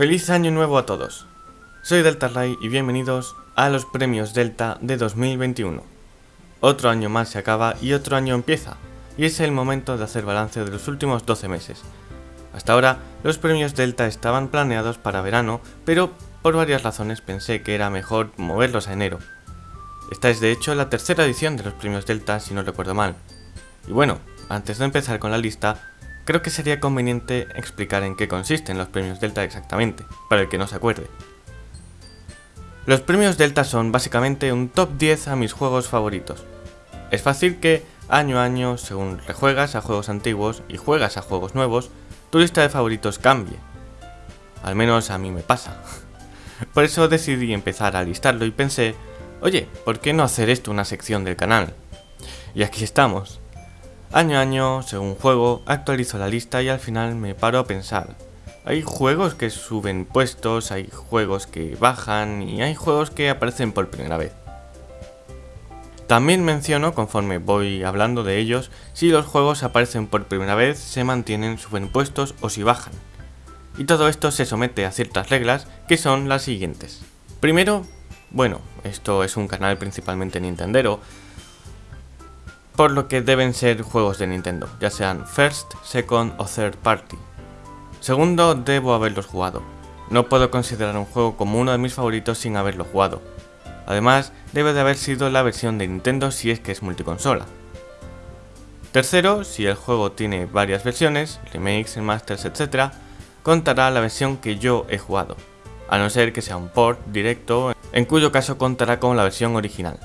Feliz año nuevo a todos. Soy Delta Ray y bienvenidos a los premios Delta de 2021. Otro año más se acaba y otro año empieza, y es el momento de hacer balance de los últimos 12 meses. Hasta ahora, los premios Delta estaban planeados para verano, pero por varias razones pensé que era mejor moverlos a enero. Esta es de hecho la tercera edición de los premios Delta si no recuerdo mal. Y bueno, antes de empezar con la lista, creo que sería conveniente explicar en qué consisten los premios Delta exactamente, para el que no se acuerde. Los premios Delta son básicamente un top 10 a mis juegos favoritos. Es fácil que año a año, según rejuegas a juegos antiguos y juegas a juegos nuevos, tu lista de favoritos cambie. Al menos a mí me pasa. Por eso decidí empezar a listarlo y pensé, oye, ¿por qué no hacer esto una sección del canal? Y aquí estamos. Año a año, según juego, actualizo la lista y al final me paro a pensar. Hay juegos que suben puestos, hay juegos que bajan y hay juegos que aparecen por primera vez. También menciono, conforme voy hablando de ellos, si los juegos aparecen por primera vez, se mantienen, suben puestos o si bajan. Y todo esto se somete a ciertas reglas que son las siguientes. Primero, bueno, esto es un canal principalmente nintendero, por lo que deben ser juegos de Nintendo, ya sean first, second o third party. Segundo, debo haberlos jugado. No puedo considerar un juego como uno de mis favoritos sin haberlo jugado. Además, debe de haber sido la versión de Nintendo si es que es multiconsola. Tercero, si el juego tiene varias versiones, remakes, masters, etc., contará la versión que yo he jugado, a no ser que sea un port directo, en cuyo caso contará con la versión original.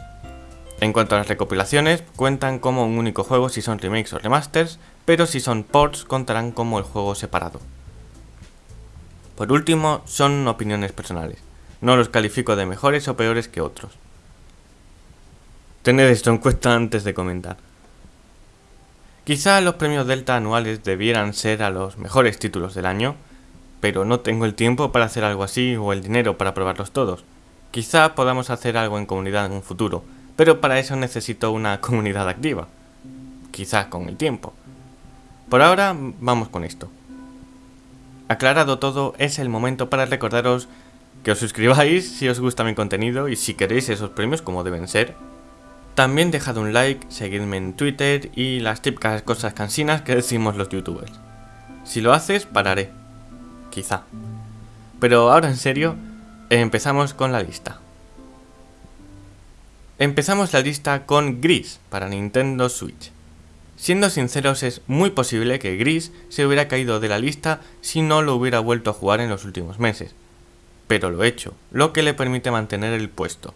En cuanto a las recopilaciones, cuentan como un único juego si son remakes o remasters, pero si son ports contarán como el juego separado. Por último, son opiniones personales. No los califico de mejores o peores que otros. Tened esto en cuenta antes de comentar. Quizá los premios Delta anuales debieran ser a los mejores títulos del año, pero no tengo el tiempo para hacer algo así o el dinero para probarlos todos. Quizá podamos hacer algo en comunidad en un futuro, pero para eso necesito una comunidad activa. Quizás con el tiempo. Por ahora, vamos con esto. Aclarado todo, es el momento para recordaros que os suscribáis si os gusta mi contenido y si queréis esos premios como deben ser. También dejad un like, seguidme en Twitter y las típicas cosas cansinas que decimos los youtubers. Si lo haces, pararé. Quizá. Pero ahora en serio, empezamos con la lista. Empezamos la lista con Gris para Nintendo Switch. Siendo sinceros es muy posible que Gris se hubiera caído de la lista si no lo hubiera vuelto a jugar en los últimos meses. Pero lo he hecho, lo que le permite mantener el puesto.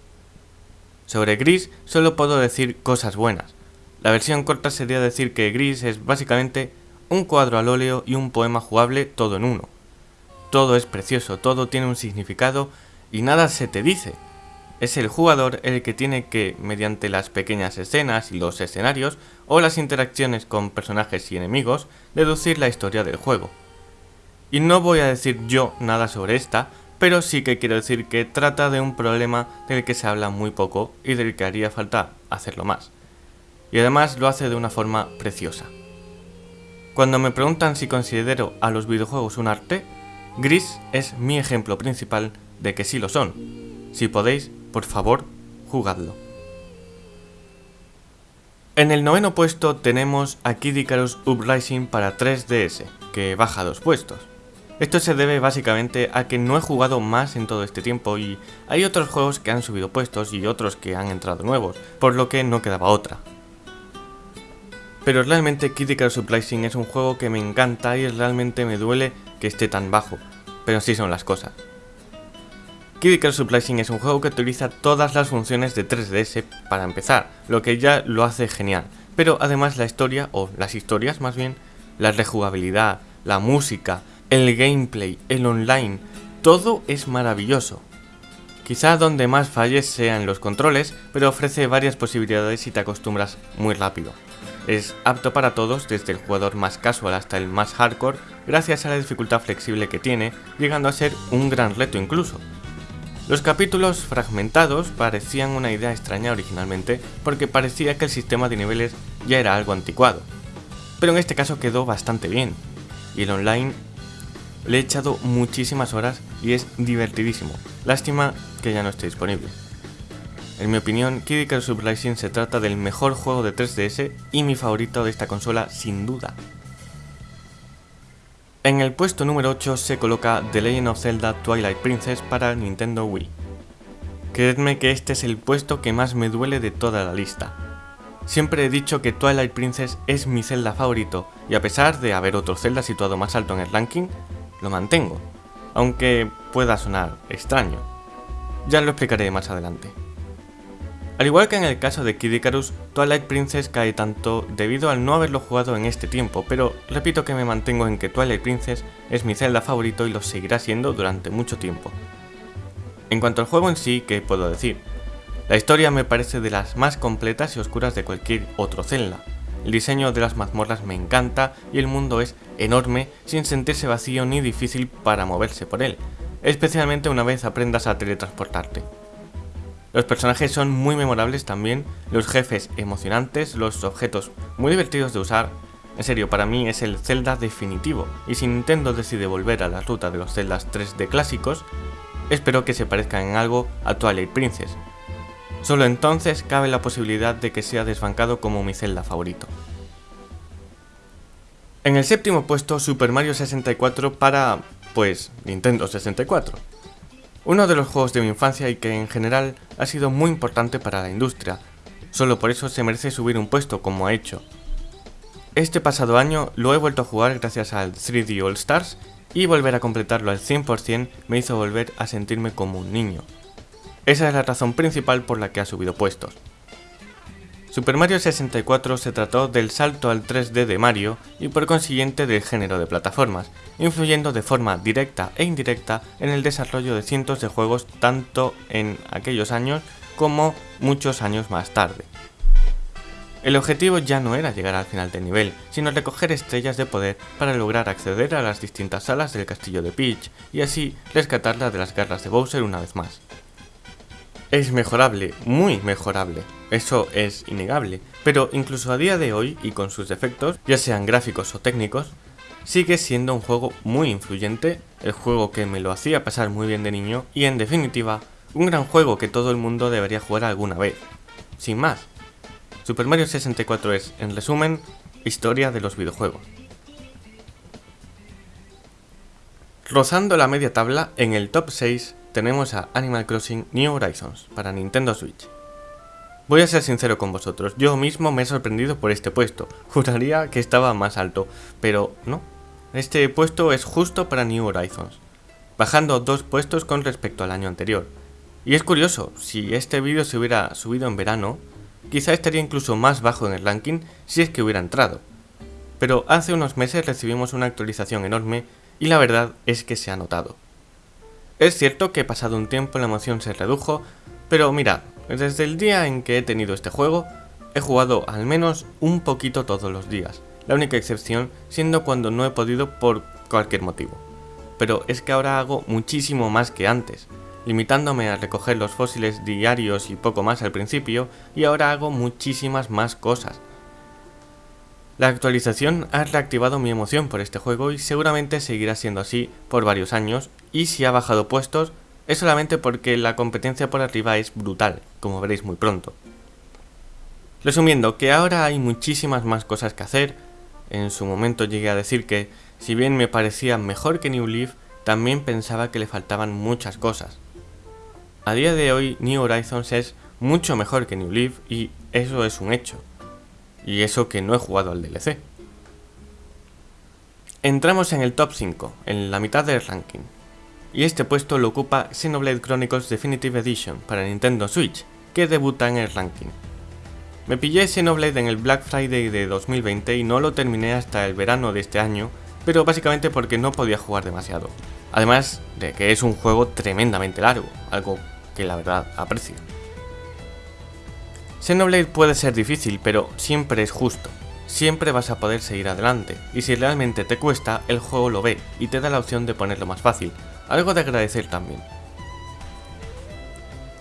Sobre Gris solo puedo decir cosas buenas. La versión corta sería decir que Gris es básicamente un cuadro al óleo y un poema jugable todo en uno. Todo es precioso, todo tiene un significado y nada se te dice, es el jugador el que tiene que, mediante las pequeñas escenas y los escenarios, o las interacciones con personajes y enemigos, deducir la historia del juego. Y no voy a decir yo nada sobre esta, pero sí que quiero decir que trata de un problema del que se habla muy poco y del que haría falta hacerlo más. Y además lo hace de una forma preciosa. Cuando me preguntan si considero a los videojuegos un arte, Gris es mi ejemplo principal de que sí lo son. Si podéis, por favor, jugadlo. En el noveno puesto tenemos a Kid Icarus Uprising para 3DS, que baja dos puestos. Esto se debe básicamente a que no he jugado más en todo este tiempo y hay otros juegos que han subido puestos y otros que han entrado nuevos, por lo que no quedaba otra. Pero realmente Kid Icarus Uprising es un juego que me encanta y realmente me duele que esté tan bajo, pero así son las cosas. Icarus Uprising es un juego que utiliza todas las funciones de 3DS para empezar, lo que ya lo hace genial. Pero además la historia, o las historias más bien, la rejugabilidad, la música, el gameplay, el online, todo es maravilloso. Quizá donde más falles sea en los controles, pero ofrece varias posibilidades y te acostumbras muy rápido. Es apto para todos, desde el jugador más casual hasta el más hardcore, gracias a la dificultad flexible que tiene, llegando a ser un gran reto incluso. Los capítulos fragmentados parecían una idea extraña originalmente porque parecía que el sistema de niveles ya era algo anticuado, pero en este caso quedó bastante bien, y el online Le he echado muchísimas horas y es divertidísimo. Lástima que ya no esté disponible. En mi opinión, Kid Icarus Uprising se trata del mejor juego de 3DS y mi favorito de esta consola sin duda. En el puesto número 8 se coloca The Legend of Zelda Twilight Princess para Nintendo Wii. Creedme que este es el puesto que más me duele de toda la lista. Siempre he dicho que Twilight Princess es mi Zelda favorito y a pesar de haber otro Zelda situado más alto en el ranking, lo mantengo, aunque pueda sonar extraño. Ya lo explicaré más adelante. Al igual que en el caso de Kid Icarus, Twilight Princess cae tanto debido al no haberlo jugado en este tiempo, pero repito que me mantengo en que Twilight Princess es mi Zelda favorito y lo seguirá siendo durante mucho tiempo. En cuanto al juego en sí, ¿qué puedo decir? La historia me parece de las más completas y oscuras de cualquier otro Zelda. El diseño de las mazmorras me encanta y el mundo es enorme sin sentirse vacío ni difícil para moverse por él, especialmente una vez aprendas a teletransportarte. Los personajes son muy memorables también, los jefes emocionantes, los objetos muy divertidos de usar. En serio, para mí es el Zelda definitivo, y si Nintendo decide volver a la ruta de los Zeldas 3D clásicos, espero que se parezcan en algo a Twilight Princess. Solo entonces cabe la posibilidad de que sea desbancado como mi Zelda favorito. En el séptimo puesto, Super Mario 64 para, pues, Nintendo 64 uno de los juegos de mi infancia y que en general ha sido muy importante para la industria, solo por eso se merece subir un puesto como ha hecho. Este pasado año lo he vuelto a jugar gracias al 3D All Stars y volver a completarlo al 100% me hizo volver a sentirme como un niño. Esa es la razón principal por la que ha subido puestos. Super Mario 64 se trató del salto al 3D de Mario y por consiguiente del género de plataformas, influyendo de forma directa e indirecta en el desarrollo de cientos de juegos tanto en aquellos años como muchos años más tarde. El objetivo ya no era llegar al final del nivel, sino recoger estrellas de poder para lograr acceder a las distintas salas del castillo de Peach y así rescatarla de las garras de Bowser una vez más. Es mejorable, muy mejorable, eso es innegable, pero incluso a día de hoy y con sus defectos, ya sean gráficos o técnicos, sigue siendo un juego muy influyente, el juego que me lo hacía pasar muy bien de niño y en definitiva, un gran juego que todo el mundo debería jugar alguna vez. Sin más, Super Mario 64 es, en resumen, historia de los videojuegos. Rozando la media tabla, en el top 6 tenemos a Animal Crossing New Horizons para Nintendo Switch. Voy a ser sincero con vosotros, yo mismo me he sorprendido por este puesto, juraría que estaba más alto, pero no. Este puesto es justo para New Horizons, bajando dos puestos con respecto al año anterior. Y es curioso, si este vídeo se hubiera subido en verano, quizá estaría incluso más bajo en el ranking si es que hubiera entrado. Pero hace unos meses recibimos una actualización enorme y la verdad es que se ha notado. Es cierto que pasado un tiempo la emoción se redujo, pero mira, desde el día en que he tenido este juego, he jugado al menos un poquito todos los días, la única excepción siendo cuando no he podido por cualquier motivo. Pero es que ahora hago muchísimo más que antes, limitándome a recoger los fósiles diarios y poco más al principio, y ahora hago muchísimas más cosas, la actualización ha reactivado mi emoción por este juego y seguramente seguirá siendo así por varios años y si ha bajado puestos es solamente porque la competencia por arriba es brutal, como veréis muy pronto. Resumiendo, que ahora hay muchísimas más cosas que hacer, en su momento llegué a decir que, si bien me parecía mejor que New Leaf, también pensaba que le faltaban muchas cosas. A día de hoy New Horizons es mucho mejor que New Leaf y eso es un hecho. Y eso que no he jugado al DLC. Entramos en el top 5, en la mitad del ranking. Y este puesto lo ocupa Xenoblade Chronicles Definitive Edition para Nintendo Switch, que debuta en el ranking. Me pillé Xenoblade en el Black Friday de 2020 y no lo terminé hasta el verano de este año, pero básicamente porque no podía jugar demasiado. Además de que es un juego tremendamente largo, algo que la verdad aprecio. Xenoblade puede ser difícil, pero siempre es justo. Siempre vas a poder seguir adelante, y si realmente te cuesta, el juego lo ve y te da la opción de ponerlo más fácil, algo de agradecer también.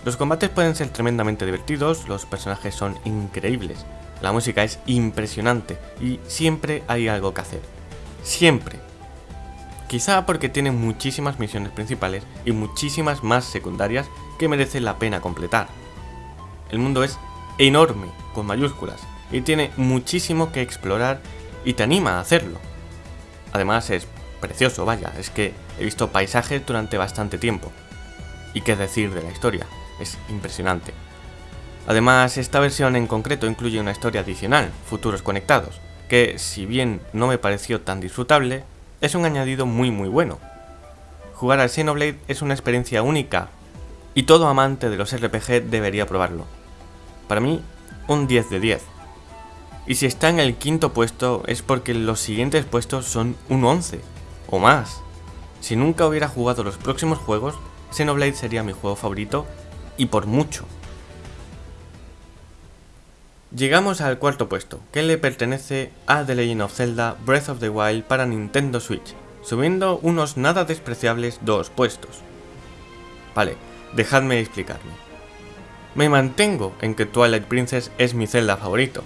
Los combates pueden ser tremendamente divertidos, los personajes son increíbles, la música es impresionante y siempre hay algo que hacer. Siempre. quizá porque tiene muchísimas misiones principales y muchísimas más secundarias que merecen la pena completar. El mundo es enorme, con mayúsculas, y tiene muchísimo que explorar y te anima a hacerlo. Además es precioso, vaya, es que he visto paisajes durante bastante tiempo. Y qué decir de la historia, es impresionante. Además, esta versión en concreto incluye una historia adicional, Futuros Conectados, que si bien no me pareció tan disfrutable, es un añadido muy muy bueno. Jugar al Xenoblade es una experiencia única, y todo amante de los RPG debería probarlo. Para mí, un 10 de 10. Y si está en el quinto puesto es porque los siguientes puestos son un 11, o más. Si nunca hubiera jugado los próximos juegos, Xenoblade sería mi juego favorito, y por mucho. Llegamos al cuarto puesto, que le pertenece a The Legend of Zelda Breath of the Wild para Nintendo Switch, subiendo unos nada despreciables dos puestos. Vale, dejadme explicarme. Me mantengo en que Twilight Princess es mi Zelda favorito,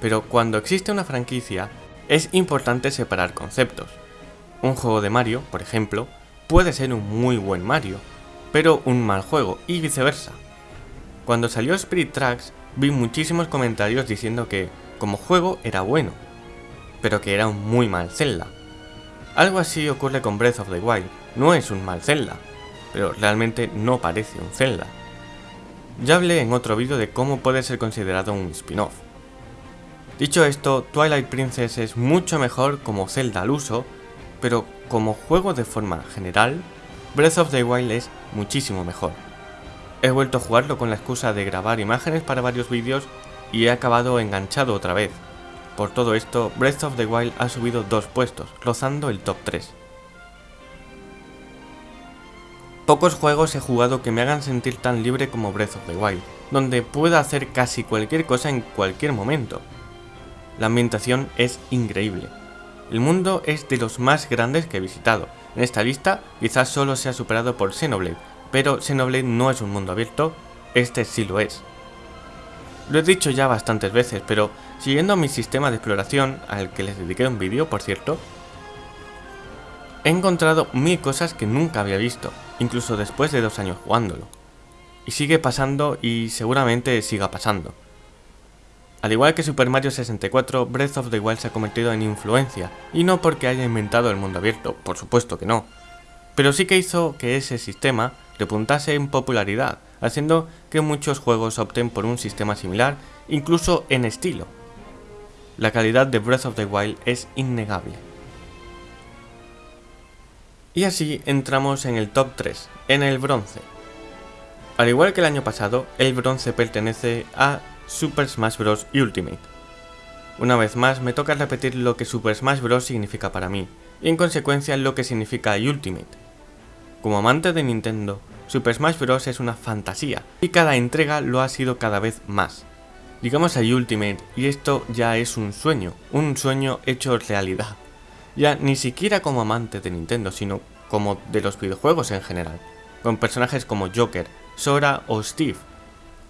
pero cuando existe una franquicia, es importante separar conceptos. Un juego de Mario, por ejemplo, puede ser un muy buen Mario, pero un mal juego, y viceversa. Cuando salió Spirit Tracks, vi muchísimos comentarios diciendo que, como juego, era bueno, pero que era un muy mal Zelda. Algo así ocurre con Breath of the Wild, no es un mal Zelda, pero realmente no parece un Zelda. Ya hablé en otro vídeo de cómo puede ser considerado un spin-off. Dicho esto, Twilight Princess es mucho mejor como Zelda al uso, pero como juego de forma general, Breath of the Wild es muchísimo mejor. He vuelto a jugarlo con la excusa de grabar imágenes para varios vídeos y he acabado enganchado otra vez. Por todo esto, Breath of the Wild ha subido dos puestos, rozando el top 3. Pocos juegos he jugado que me hagan sentir tan libre como Breath of the Wild, donde pueda hacer casi cualquier cosa en cualquier momento. La ambientación es increíble. El mundo es de los más grandes que he visitado. En esta lista quizás solo sea superado por Xenoblade, pero Xenoblade no es un mundo abierto, este sí lo es. Lo he dicho ya bastantes veces, pero siguiendo mi sistema de exploración, al que les dediqué un vídeo por cierto, he encontrado mil cosas que nunca había visto, incluso después de dos años jugándolo. Y sigue pasando y seguramente siga pasando. Al igual que Super Mario 64, Breath of the Wild se ha convertido en influencia, y no porque haya inventado el mundo abierto, por supuesto que no. Pero sí que hizo que ese sistema repuntase en popularidad, haciendo que muchos juegos opten por un sistema similar, incluso en estilo. La calidad de Breath of the Wild es innegable. Y así entramos en el top 3, en el bronce. Al igual que el año pasado, el bronce pertenece a Super Smash Bros. Ultimate. Una vez más me toca repetir lo que Super Smash Bros. significa para mí, y en consecuencia lo que significa Ultimate. Como amante de Nintendo, Super Smash Bros. es una fantasía, y cada entrega lo ha sido cada vez más. Llegamos a Ultimate, y esto ya es un sueño, un sueño hecho realidad. Ya ni siquiera como amante de Nintendo, sino como de los videojuegos en general, con personajes como Joker, Sora o Steve.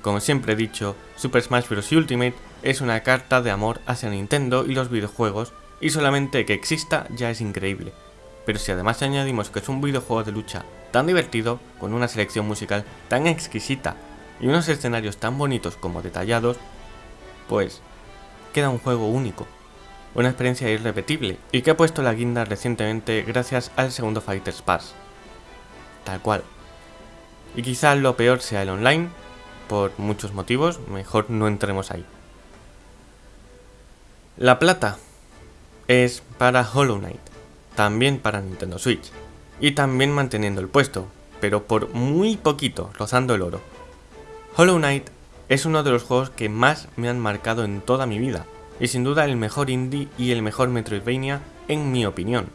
Como siempre he dicho, Super Smash Bros. Ultimate es una carta de amor hacia Nintendo y los videojuegos, y solamente que exista ya es increíble pero si además añadimos que es un videojuego de lucha tan divertido, con una selección musical tan exquisita y unos escenarios tan bonitos como detallados, pues queda un juego único, una experiencia irrepetible y que ha puesto la guinda recientemente gracias al segundo Fighters Pass. Tal cual. Y quizá lo peor sea el online, por muchos motivos, mejor no entremos ahí. La plata es para Hollow Knight también para Nintendo Switch, y también manteniendo el puesto, pero por muy poquito, rozando el oro. Hollow Knight es uno de los juegos que más me han marcado en toda mi vida, y sin duda el mejor indie y el mejor Metroidvania en mi opinión.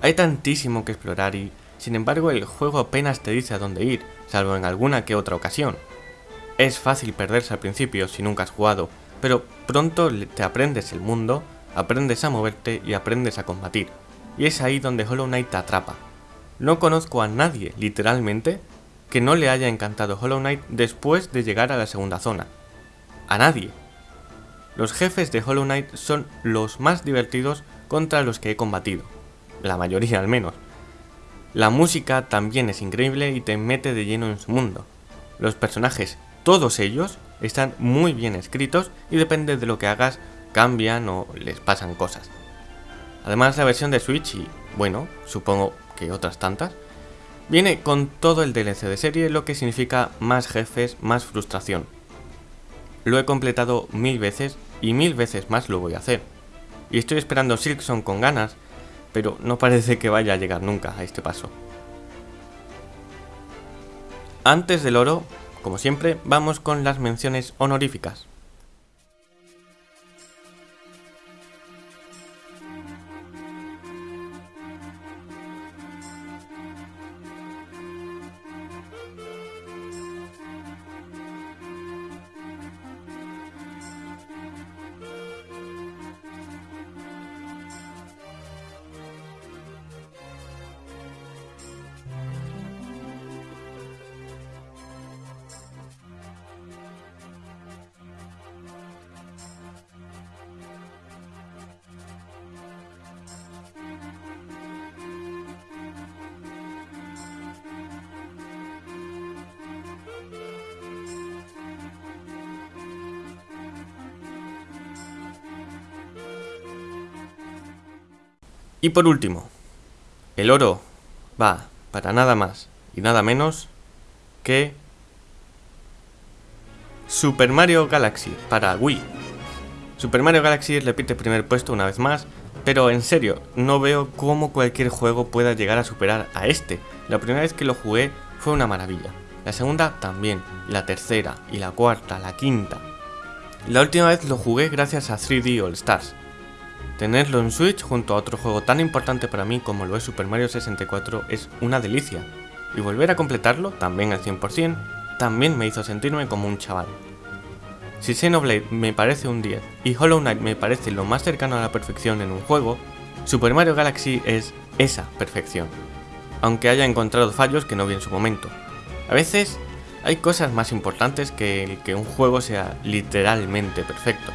Hay tantísimo que explorar y, sin embargo, el juego apenas te dice a dónde ir, salvo en alguna que otra ocasión. Es fácil perderse al principio si nunca has jugado, pero pronto te aprendes el mundo aprendes a moverte y aprendes a combatir. Y es ahí donde Hollow Knight te atrapa. No conozco a nadie, literalmente, que no le haya encantado Hollow Knight después de llegar a la segunda zona. A nadie. Los jefes de Hollow Knight son los más divertidos contra los que he combatido. la mayoría al menos. La música también es increíble y te mete de lleno en su mundo. Los personajes, todos ellos, están muy bien escritos y depende de lo que hagas, cambian o les pasan cosas. Además la versión de Switch y, bueno, supongo que otras tantas, viene con todo el DLC de serie, lo que significa más jefes, más frustración. Lo he completado mil veces y mil veces más lo voy a hacer. Y estoy esperando Silkson con ganas, pero no parece que vaya a llegar nunca a este paso. Antes del oro, como siempre, vamos con las menciones honoríficas. Y por último, el oro va para nada más y nada menos que Super Mario Galaxy para Wii. Super Mario Galaxy repite primer puesto una vez más, pero en serio, no veo cómo cualquier juego pueda llegar a superar a este. La primera vez que lo jugué fue una maravilla. La segunda también, la tercera y la cuarta, la quinta. La última vez lo jugué gracias a 3D All Stars, Tenerlo en Switch junto a otro juego tan importante para mí como lo es Super Mario 64 es una delicia, y volver a completarlo, también al 100%, también me hizo sentirme como un chaval. Si Xenoblade me parece un 10 y Hollow Knight me parece lo más cercano a la perfección en un juego, Super Mario Galaxy es esa perfección, aunque haya encontrado fallos que no vi en su momento. A veces hay cosas más importantes que el que un juego sea literalmente perfecto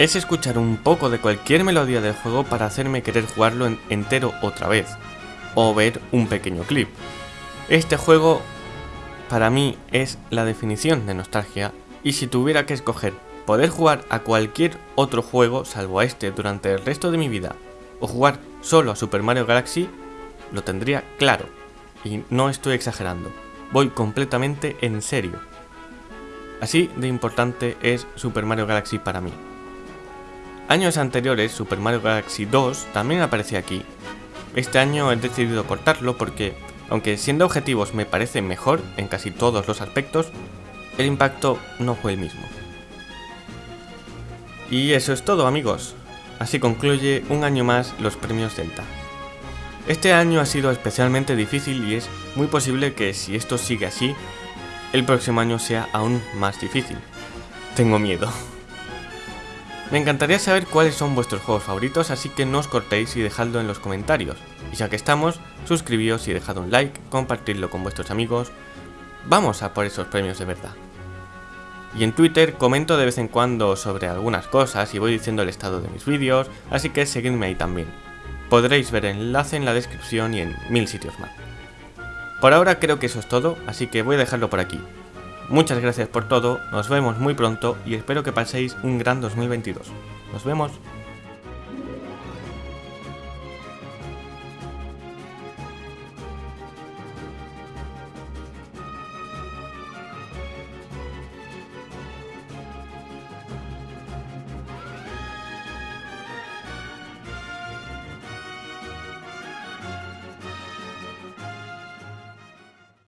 es escuchar un poco de cualquier melodía del juego para hacerme querer jugarlo entero otra vez, o ver un pequeño clip. Este juego para mí es la definición de nostalgia y si tuviera que escoger poder jugar a cualquier otro juego salvo a este durante el resto de mi vida o jugar solo a Super Mario Galaxy, lo tendría claro. Y no estoy exagerando, voy completamente en serio. Así de importante es Super Mario Galaxy para mí. Años anteriores, Super Mario Galaxy 2 también aparecía aquí. Este año he decidido cortarlo porque, aunque siendo objetivos me parece mejor en casi todos los aspectos, el impacto no fue el mismo. Y eso es todo amigos. Así concluye un año más los premios Delta. Este año ha sido especialmente difícil y es muy posible que si esto sigue así, el próximo año sea aún más difícil. Tengo miedo. Me encantaría saber cuáles son vuestros juegos favoritos, así que no os cortéis y dejadlo en los comentarios. Y ya que estamos, suscribíos y dejad un like, compartidlo con vuestros amigos. Vamos a por esos premios de verdad. Y en Twitter comento de vez en cuando sobre algunas cosas y voy diciendo el estado de mis vídeos, así que seguidme ahí también. Podréis ver el enlace en la descripción y en mil sitios más. Por ahora creo que eso es todo, así que voy a dejarlo por aquí. Muchas gracias por todo, nos vemos muy pronto y espero que paséis un gran 2022. Nos vemos.